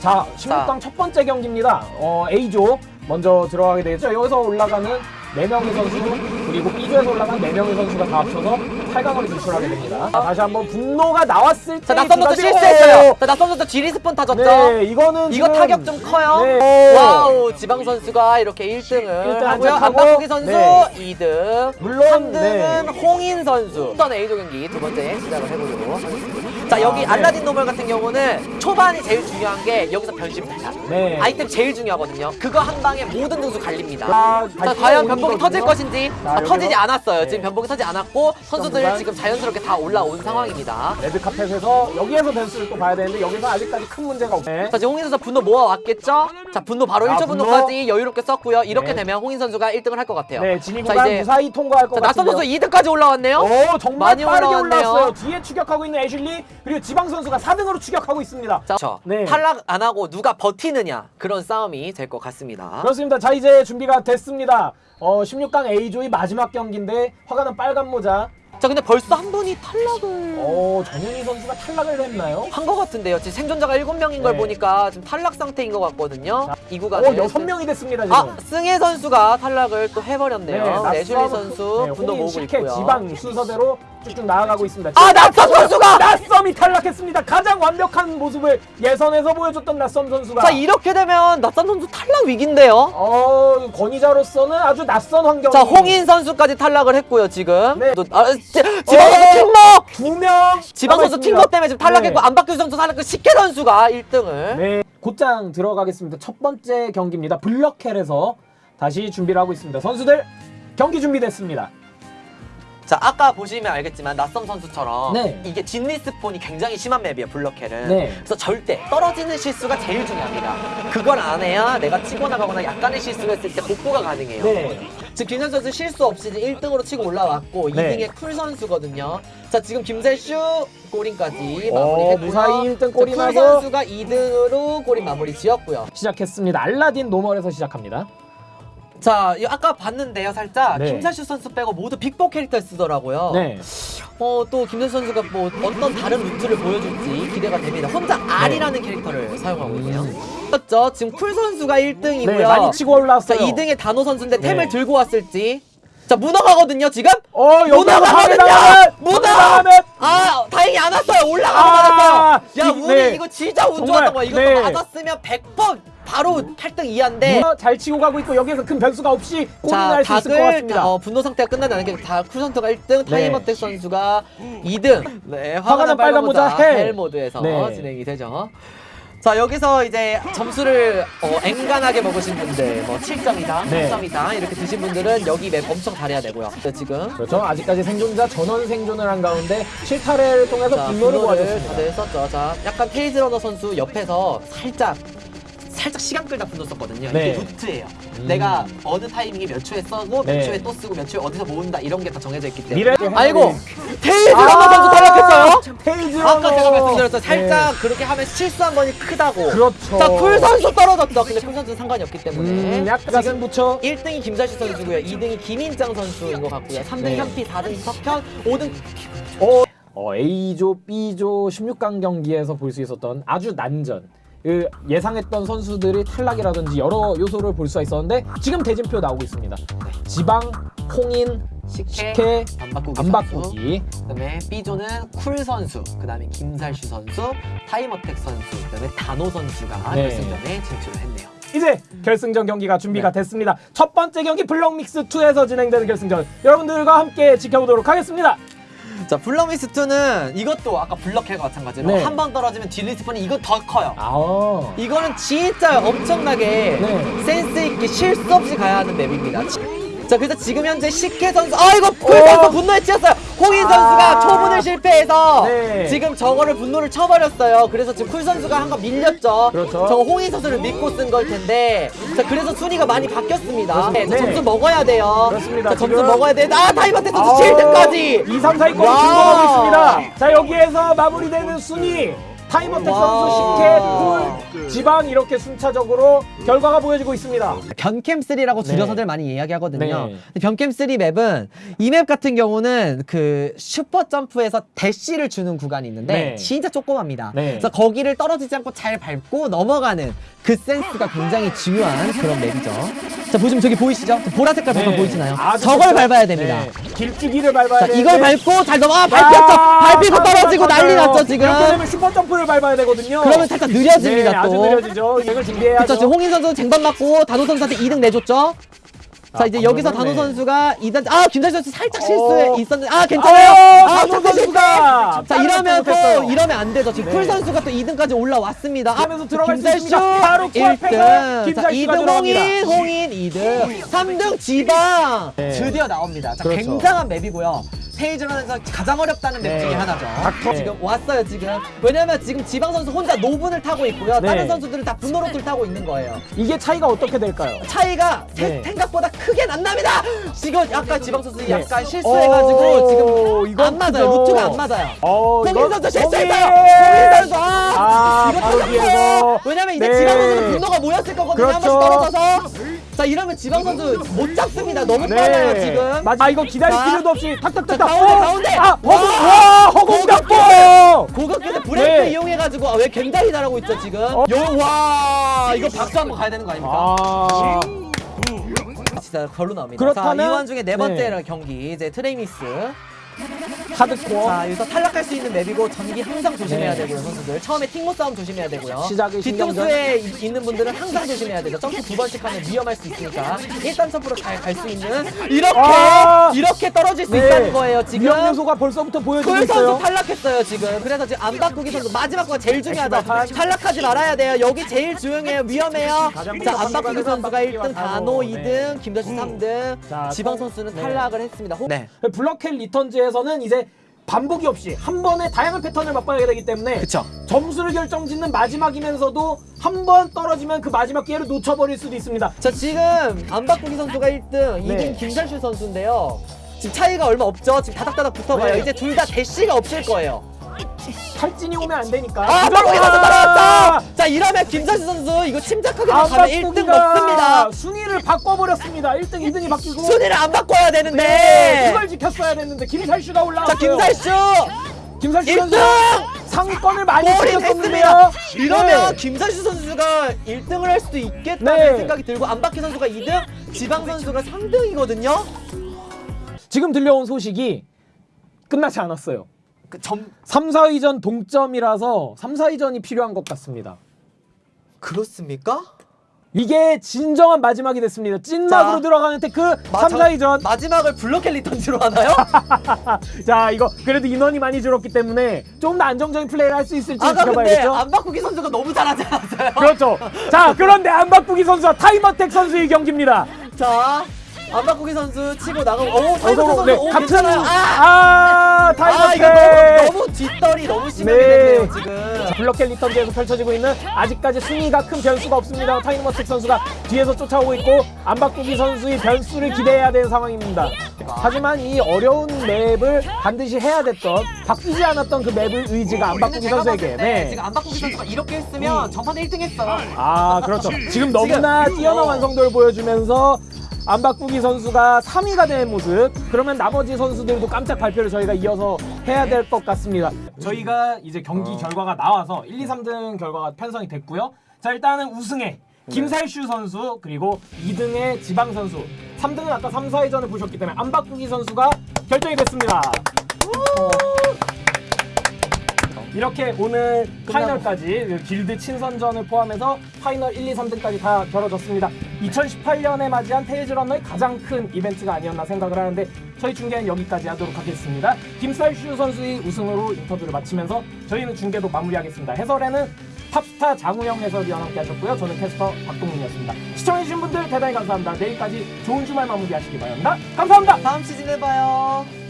자, 16강 첫 번째 경기입니다. 어, A조 먼저 들어가게 되겠죠. 여기서 올라가는 4명의 선수 그리고 B조에서 올라간 4명의 선수가 다 합쳐서 8강으로 진출하게 됩니다. 자, 다시 한번 분노가 나왔을 때 자, 낯선부터 실수했어요. 자, 낯선부터 지리스폰 타졌죠. 네, 이거는 이거 지금- 타격 좀 커요. 네. 와우, 지방 선수가 이렇게 1등을 일등 하고요. 안박국이 선수 네. 2등. 물론, 3등은 네. 홍인 선수. 일단 A조 경기 두 번째 시작을 해보도록 하겠습니다. 자, 여기 아, 네. 알라딘 노멀 같은 경우는 초반이 제일 중요한 게 여기서 변신. 네. 아이템 제일 중요하거든요. 그거 한 방에 모든 등수 갈립니다. 자, 자, 과연 변복이. 터질 것인지 자, 아, 터지지 않았어요. 네. 지금 변복이 터지지 않았고 선수들 선수단. 지금 자연스럽게 다 올라온 상황입니다. 레드카펫에서 여기에서 변수를 또 봐야 되는데 여기서 아직까지 큰 문제가 없네. 자, 지금 홍인 선수 분노 모아왔겠죠? 자, 분노 바로 자, 1초 분노. 분노까지 여유롭게 썼고요. 이렇게 네. 되면 홍인 선수가 1등을 할 것 같아요. 네, 진입 자, 구간 이제- 무사히 통과할 것 자, 낯선. 선수 2등까지 올라왔네요. 오 정말 많이 빠르게 올라왔네요. 올라왔어요. 뒤에 추격하고 있는 애슐리 그리고 지방 선수가 4등으로 추격하고 있습니다. 자, 저 네. 탈락 안 하고 누가 버티느냐 그런 싸움이 될 것 같습니다. 그렇습니다. 자 이제 준비가 됐습니다. 어 16강 A조의 마지막 경기인데 화가는 빨간 모자. 자, 근데 벌써 한 분이 탈락을 어 정현희 선수가 탈락을 했나요? 한 것 같은데요. 지금 생존자가 7명인 걸 네. 보니까 지금 탈락 상태인 것 같거든요. 이어 구간에 여섯 명이 됐습니다 지금. 아, 승혜 선수가 탈락을 또 해버렸네요. 낯선- 내슐리 선수 네, 분노 홍인 모으고 식혜 있고요. 지방 순서대로 쭉쭉 나아가고 있습니다. 아, 낯선 선수가! 낯섬이 탈락했습니다. 가장 완벽한 모습을 예선에서 보여줬던 낯섬 선수가. 자, 이렇게 되면 낯선 선수 탈락 위기인데요. 어 권위자로서는 아주 낯선 환경. 자, 홍인 선수까지 탈락을 했고요, 지금. 네. 또, 아, 지, 지방 선수 어! 팀버! 두명 지방 선수 팀버 때문에 지금 탈락했고, 안박규 선수 탈락했고, 식혜 선수가 1등을. 네, 곧장 들어가겠습니다. 첫 번째 경기입니다. 블럭헬에서 다시 준비를 하고 있습니다. 선수들 경기 준비됐습니다. 자, 아까 보시면 알겠지만, 낯선 선수처럼 네. 이게 진리스폰이 굉장히 심한 맵이에요, 블럭헬은. 네. 그래서 절대 떨어지는 실수가 제일 중요합니다. 그걸 안 해야 내가 치고 나가거나 약간의 실수가 있을 때 복구가 가능해요. 네. 지금 김선 선수 실수 없이 이제 1등으로 치고 올라왔고 네. 2등에 쿨 선수거든요. 자 지금 김세슈 골인까지 어, 마무리했고요. 무사히 일등 골인 자, 쿨. 선수가 2등으로 골인 마무리 지었고요. 시작했습니다. 알라딘 노멀에서 시작합니다. 자이 아까 봤는데요 살짝 네. 김세슈 선수 빼고 모두 빅보 캐릭터 쓰더라고요. 네. 어 또 김세슈 선수가 뭐 어떤 다른 루트를 보여줄지 기대가 됩니다. 혼자 R이라는 캐릭터를 사용하고 있네요. 그렇죠. 지금 쿨 선수가 1등이고요. 네, 많이 치고 자 올라왔어요. 2등에 단호 선수인데 네. 템을 들고 왔을지 자 문어가거든요 지금 어, 문어가거든요 문어 아 다행히 안 왔어요 올라가서 아, 맞았어요 야 이- 우리 네. 이거 진짜 운 정말, 좋았던 거야 이것도 네. 맞았으면 100번 바로 8등 이하인데 문어 잘 치고 가고 있고 여기에서 큰 변수가 없이 골인 자날수 있을 것 같습니다. 어, 분노 상태가 끝나지 않은 게다 쿨선수가 1등 타이머텍 선수가 2등 네 화가 난 빨간 모자 헬. 헬 모드에서 네. 진행이 되죠 자 여기서 이제 점수를 어, 앵간하게 먹으신 분들 뭐 7점이다 네. 10점이다 이렇게 드신 분들은 여기 맵 엄청 잘해야 되고요 네, 지금 그렇죠. 아직까지 생존자 전원 생존을 한 가운데 실타래를 통해서 자, 분노를 모아줬습니다. 다들 썼죠. 자, 약간 페이지 러너 선수 옆에서 살짝 살짝 시간 끌다 분노 썼거든요. 네. 이게 루트예요. 음. 내가 어느 타이밍에 몇 초에 쓰고 네. 몇 초에 또 쓰고 몇 초에 어디서 모은다 이런 게 다 정해져 있기 때문에. 미래 아이고 아, 러너 선수 탈락했어요. 페이지 아까 러너. 제가 말씀드렸죠. 살짝 네. 그렇게 하면 실수 한 번이 크다고. 그렇죠. 자, 쿨 선수 떨어졌죠. 근데 쿨 선수는 상관이 없기 때문에. 음, 약간 가슴 붙여. 1등이 김사시 선수고요. 2등이 김인장 선수인 것 같고요. 3등 네. 현피, 4등 석현, 5등 어, 어, A조, B조 16강 경기에서 볼 수 있었던 아주 난전. 그 예상했던 선수들이 탈락이라든지 여러 요소를 볼 수가 있었는데 지금 대진표 나오고 있습니다. 지방, 홍인, 식혜, 식혜, 안 바꾸기. 선수. 안바꾸기. 그다음에 B조는 쿨 선수, 그다음에 김살슈 선수, 타이머텍 선수, 그다음에 단호 선수가 네. 결승전에 진출을 했네요. 이제 결승전 경기가 준비가 네. 됐습니다. 첫 번째 경기 블럭믹스 2에서 진행되는 결승전 여러분들과 함께 지켜보도록 하겠습니다. 자, 블럭믹스 2는 이것도 아까 블럭헬과 마찬가지로 네. 한번 떨어지면 딜리스폰이 이거 더 커요. 아, 이거는 진짜 엄청나게 네. 센스 있게 실수 없이 가야 하는 맵입니다. 자, 그래서 지금 현재 식혜 선수, 아이고, 쿨 어. 선수 분노에 치였어요. 홍인 선수가 아. 초 분을 실패해서 네. 지금 저거를 분노를 쳐버렸어요. 그래서 지금 쿨 선수가 한 거 밀렸죠. 그렇죠. 저거 홍인 선수를 믿고 쓴 걸 텐데, 자, 그래서 순위가 많이 바뀌었습니다. 네, 자, 네. 점수 먹어야 돼요. 그렇습니다. 자, 점수 먹어야 돼. 아, 타이머텍 선수 7등까지. 2, 3, 4위권 와. 진동하고 있습니다. 자 여기에서 마무리되는 순위 타이머텍 와. 선수 10회, 쿨, 지방 이렇게 순차적으로 결과가 보여지고 있습니다. 변캠3라고 네. 줄여서들 많이 이야기하거든요. 네. 근데 변캠3 맵은 이 맵 같은 경우는 그 슈퍼 점프에서 대시를 주는 구간이 있는데 네. 진짜 조그맣습니다. 네. 그래서 거기를 떨어지지 않고 잘 밟고 넘어가는 그 센스가 굉장히 중요한 그런 맵이죠. 자 보시면 저기 보이시죠? 저 보라 색깔 버튼 네. 보이시나요? 아주 저걸 좋죠. 밟아야 됩니다. 네. 길쭉이를 밟아야 자 이걸 밟고 잘 넘어 아, 밟혔죠. 아, 밟히고 떨어지고. 난리 났죠 지금. 이렇게 되면 슈퍼 점프를 밟아야 되거든요. 그러면 살짝 느려집니다 네, 아주 또. 느려지죠. 이걸 준비해야죠. 그쵸, 홍인 선수 쟁반 맞고 단호 선수한테 2등 내줬죠. 자 아, 이제 여기서 단호 네. 선수가 2단 아 김다희 선수 살짝 실수해 어. 있었는데 아 아, 괜찮아요. 단호 실패, 실패. 선수가 자 이러면 또 못했어요. 이러면 안 되죠. 지금 네. 쿨 선수가 또 2등까지 올라왔습니다. 그러면서 들어갈 수 있습니다. 바로 코앞에서 1등. 자 김살슈가 2등 들어갑니다. 홍인, 홍인 2등. 3등 지방 네. 드디어 나옵니다. 자 그렇죠. 굉장한 맵이고요. 테일즈런에서 가장 어렵다는 맵 네. 중에 하나죠. 닥터. 지금 왔어요 지금. 왜냐면 지금 지방 선수 혼자 노분을 타고 있고요. 네. 다른 선수들은 다 분노루트를 타고 있는 거예요. 이게 차이가 어떻게 될까요? 차이가 세- 네. 생각보다 크게 안 납니다. 지금 약간 지방 선수 네. 약간 실수해가지고 오, 지금 안 맞아요. 크죠. 루트가 안 맞아요. 어, 홍인 이건 선수 실수했어요. 선수 아, 아, 이거 바로. 뒤에서. 왜냐면 이제 네. 지방 선수는 분노가 모였을 거거든요. 한 그렇죠. 번씩 떨어져서. 자 이러면 지방 선수 못 잡습니다. 너무 빨라요 지금. 맞아. 아, 이거 기다릴 자. 필요도 없이 탁탁탁탁. 자, 가운데, 어! 가운데. 아, 허공, 와. 허공 잡고! 고급계에서 브레이크 네. 이용해가지고 아, 왜 갱다리 달하고 있죠 지금? 어. 요, 와 이거 박수 한번 가야 되는 거 아닙니까? 아. 진짜 별로 나옵니다. 그렇다면- 자, 이완 중에 네 번째 네. 경기 이제 트레이미스. 하드코어. 자, 여기서 탈락할 수 있는 맵이고 전기 항상 조심해야 네. 되고요, 선수들. 처음에 팅모 싸움 조심해야 되고요. 시작의 신경전. 뒤통수에 이- 있는 분들은 항상 조심해야 되죠. 점프 두 번씩 하면 위험할 수 있으니까 일단 점프로 잘 갈 수 있는 이렇게 아! 이렇게 떨어질 수 네. 있다는 거예요, 지금. 위험 요소가 벌써부터 보여지고 쿨 있어요. 선수 탈락했어요 지금 그래서 지금 안 바꾸기 선수 마지막 거 제일 중요하다. 탈락하지 말아야 돼요 여기 제일 중요해요 위험해요 가장 자안 먼저 바꾸기 선수가 바꾸기가 1등 바로, 단호 네. 2등 김다시 3등 자, 지방 성- 선수는 네. 탈락을 했습니다 네 Block Hell Returns 에서는 이제 반복이 없이 한 번에 다양한 패턴을 맛봐야 되기 때문에 그쵸 점수를 결정짓는 마지막이면서도 한 번 떨어지면 그 마지막 기회를 놓쳐버릴 수도 있습니다. 자 지금 안 바꾸기 선수가 1등 이긴 네. 김살슈 선수인데요 지금 차이가 얼마 없죠 지금 다닥다닥 붙어가요 네. 이제 둘 다 대시가 없을 거예요 탈진이 오면 안 되니까. 아 바꾸기 선수 따라왔다 자 이러면 김살슈 선수 이거 침착하게 안 가면 1등 바꾸기가 먹습니다 순위를 바꿔버렸습니다. 1등, 2등이 바뀌고. 순위를 안 바꿔야 되는데 네, 그걸 지켰어야 됐는데 김살슈가 올라왔어요. 자 김살슈 김살슈 선수 1등! 상위권을 많이 챙겼었는데요. 됐습니다. 이러면 네. 김살슈 선수가 1등을 할 수도 있겠다는 네. 생각이 들고 안바꾸기 선수가 2등, 지방 선수가 3등이거든요. 지금 들려온 소식이 끝나지 않았어요. 그 점 3, 4위전 동점이라서 3, 4위전이 필요한 것 같습니다. 그렇습니까? 이게 진정한 마지막이 됐습니다. 찐막으로 자, 들어가는 테크 마- 3, 저- 4위전. 마지막을 Block Hell Returns로 하나요? 자 이거 그래도 인원이 많이 줄었기 때문에 좀 더 안정적인 플레이를 할 수 있을지 아까 근데 지켜봐야겠죠. 안바꾸기 선수가 너무 잘하지 않았어요? 그렇죠. 자 그런데 안바꾸기 선수와 타이머텍 선수의 경기입니다. 자, 안바꾸기 선수 치고 나가고 오, 타이거 어서- 선수 네, 오, 괜찮아요. 아! 아, 아, 타이머텍. 이거 너무, 너무 뒷덜이 너무 심하게 네. 됐네요, 지금. 자, Block Hell Returns에서 펼쳐지고 있는 아직까지 순위가 큰 변수가 없습니다. 타이머텍 선수가 뒤에서 쫓아오고 있고 안바꾸기 선수의 변수를 기대해야 되는 상황입니다. 하지만 이 어려운 맵을 반드시 해야 됐던 바뀌지 않았던 그 맵의 의지가 안바꾸기 선수에게 때 네. 지금 안바꾸기 선수가 이렇게 했으면 전판에 1등 했어요. 아 그렇죠. 지금 너무나 지금- 뛰어난 어. 완성도를 보여주면서 안바꾸기 선수가 3위가 된 모습. 그러면 나머지 선수들도 깜짝 발표를 저희가 이어서 해야 될 것 같습니다. 저희가 이제 경기 결과가 나와서 1, 2, 3등 결과가 편성이 됐고요. 자 일단은 우승에 김살슈 선수 그리고 2등의 지방 선수 3등은 아까 3, 4위전을 보셨기 때문에 안바꾸기 선수가 결정이 됐습니다. 이렇게 오늘 파이널까지 그 길드 친선전을 포함해서 파이널 1, 2, 3등까지 다 겨뤄졌습니다. 2018년에 맞이한 Tales Runner의 가장 큰 이벤트가 아니었나 생각을 하는데 저희 중계는 여기까지 하도록 하겠습니다. 김살슈 선수의 우승으로 인터뷰를 마치면서 저희는 중계도 마무리하겠습니다. 해설에는 탑스타 장우영 해설위원 함께 하셨고요. 저는 캐스터 박동민이었습니다. 시청해주신 분들 대단히 감사합니다. 내일까지 좋은 주말 마무리하시기 바랍니다. 감사합니다. 다음 시즌에 봐요.